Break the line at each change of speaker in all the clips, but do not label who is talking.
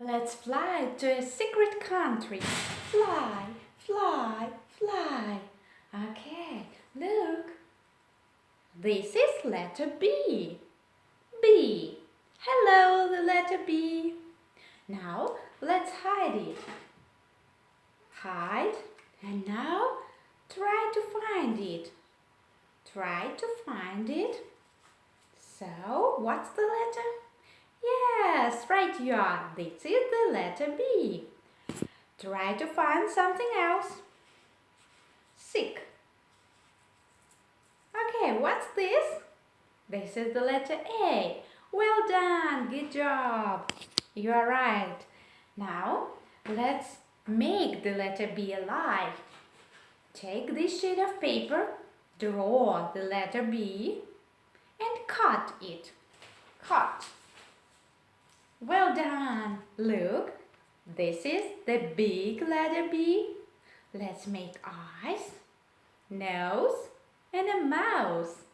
Let's fly to a secret country. Fly, fly, fly. Okay, look. This is letter B. B. Hello, the letter B. Now, let's hide it. Hide. And now, try to find it. Try to find it. So, what's the letter? Yes, right you are. This is the letter B. Try to find something else. Sick. Okay, what's this? This is the letter A. Well done, good job. You are right. Now, let's make the letter B alive. Take this sheet of paper, draw the letter B and cut it. Cut. Well done! Look, this is the big letter B. Let's make eyes, nose and a mouth.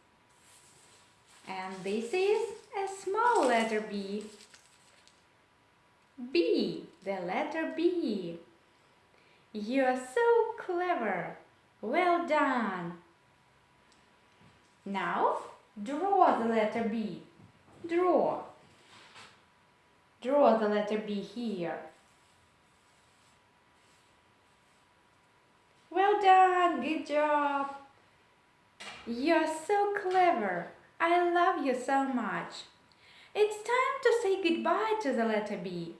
And this is a small letter B. B, the letter B. You are so clever. Well done. Now, draw the letter B. Draw. Draw the letter B here. Well done, good job. You're so clever. I love you so much. It's time to say goodbye to the letter B.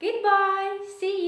Goodbye. See you.